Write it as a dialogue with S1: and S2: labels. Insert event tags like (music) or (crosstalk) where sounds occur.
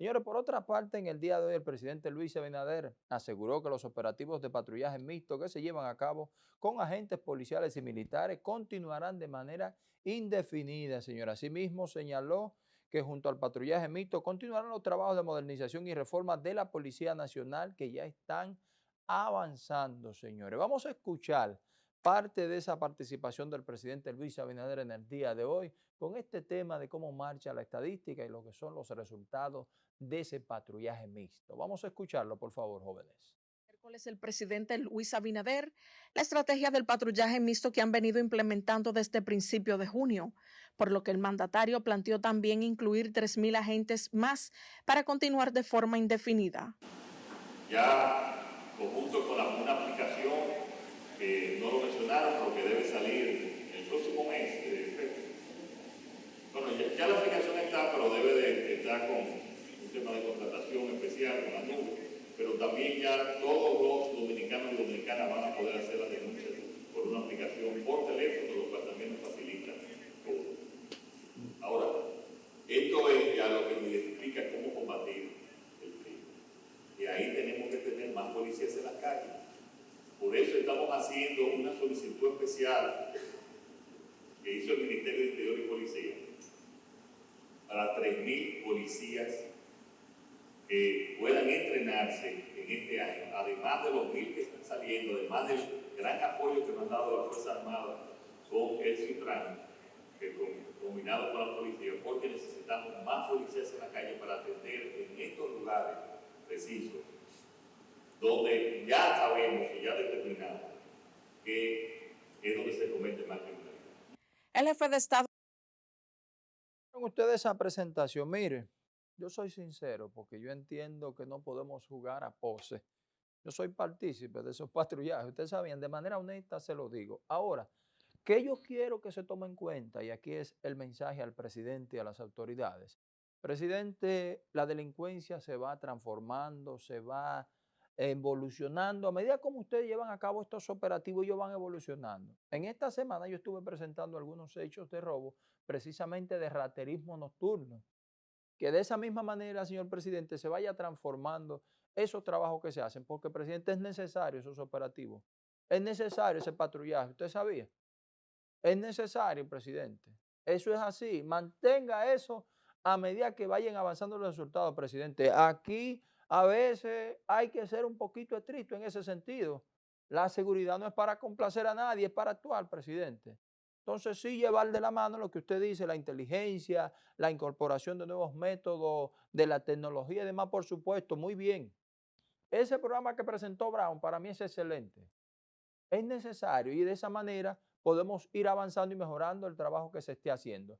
S1: Señores, por otra parte, en el día de hoy el presidente Luis Abinader aseguró que los operativos de patrullaje mixto que se llevan a cabo con agentes policiales y militares continuarán de manera indefinida, señor. Asimismo, señaló que junto al patrullaje mixto continuarán los trabajos de modernización y reforma de la Policía Nacional que ya están avanzando, señores. Vamos a escuchar parte de esa participación del presidente Luis Abinader en el día de hoy con este tema de cómo marcha la estadística y lo que son los resultados de ese patrullaje mixto. Vamos a escucharlo, por favor, jóvenes.
S2: Miércoles el presidente Luis Abinader la estrategia del patrullaje mixto que han venido implementando desde principio de junio, por lo que el mandatario planteó también incluir 3.000 agentes más para continuar de forma indefinida.
S3: Ya conjunto con la, una aplicación que no lo mencionaron, pero que debe salir el próximo mes. Bueno, ya, la aplicación está, pero debe de estar con tema de contratación especial con la nube, pero también ya todos los dominicanos y dominicanas van a poder hacer las denuncias por una aplicación por teléfono, lo cual también nos facilita todo. Ahora, esto es ya lo que nos identifica cómo combatir el crimen. Y ahí tenemos que tener más policías en las calles. Por eso estamos haciendo una solicitud especial que hizo el Ministerio de Interior y Policía para 3.000 policías que puedan entrenarse en este año, además de los mil que están saliendo, además del gran apoyo que nos han dado las Fuerzas Armadas con el CITRAN, que combinado con la policía, porque necesitamos más policías en la calle para atender en estos lugares precisos, donde ya sabemos y ya determinamos que es donde se comete más criminalidad.
S2: El jefe de Estado.
S1: Ustedes esa presentación, mire. Yo soy sincero porque yo entiendo que no podemos jugar a pose. Yo soy partícipe de esos (laughs) patrullajes. Ustedes saben, de manera honesta se lo digo. Ahora, que yo quiero que se tome en cuenta, y aquí es el mensaje al presidente y a las autoridades. Presidente, la delincuencia se va transformando, se va evolucionando. A medida como ustedes llevan a cabo estos operativos, ellos van evolucionando. En esta semana yo estuve presentando algunos hechos de robo, precisamente de raterismo nocturno que de esa misma manera, señor presidente, se vaya transformando esos trabajos que se hacen, porque, presidente, es necesario esos operativos, es necesario ese patrullaje, ¿usted sabía? Es necesario, presidente. Eso es así. Mantenga eso a medida que vayan avanzando los resultados, presidente. Aquí a veces hay que ser un poquito estricto en ese sentido. La seguridad no es para complacer a nadie, es para actuar, presidente. Entonces sí llevar de la mano lo que usted dice, la inteligencia, la incorporación de nuevos métodos, de la tecnología y demás, por supuesto, muy bien. Ese programa que presentó Brown para mí es excelente. Es necesario y de esa manera podemos ir avanzando y mejorando el trabajo que se esté haciendo.